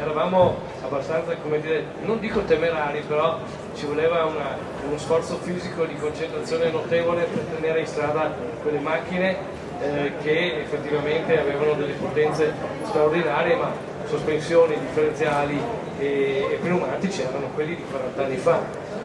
eravamo abbastanza, come dire, non dico temerari, però ci voleva una, uno sforzo fisico di concentrazione notevole per tenere in strada quelle macchine eh, che effettivamente avevano delle potenze straordinarie, ma sospensioni, differenziali e, e pneumatici erano quelli di 40 anni fa.